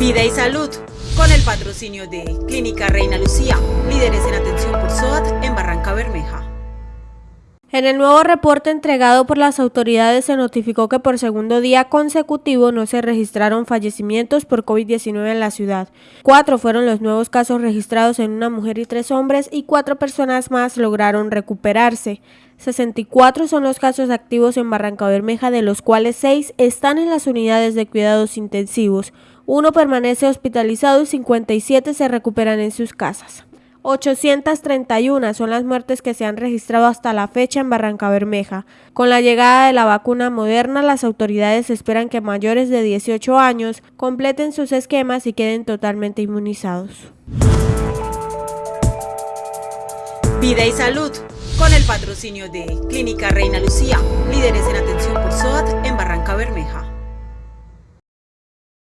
Vida y salud, con el patrocinio de Clínica Reina Lucía, líderes en atención En el nuevo reporte entregado por las autoridades se notificó que por segundo día consecutivo no se registraron fallecimientos por COVID-19 en la ciudad. Cuatro fueron los nuevos casos registrados en una mujer y tres hombres y cuatro personas más lograron recuperarse. 64 son los casos activos en Barranca Bermeja, de los cuales seis están en las unidades de cuidados intensivos. Uno permanece hospitalizado y 57 se recuperan en sus casas. 831 son las muertes que se han registrado hasta la fecha en Barranca Bermeja. Con la llegada de la vacuna moderna, las autoridades esperan que mayores de 18 años completen sus esquemas y queden totalmente inmunizados. Vida y salud, con el patrocinio de Clínica Reina Lucía, líderes en atención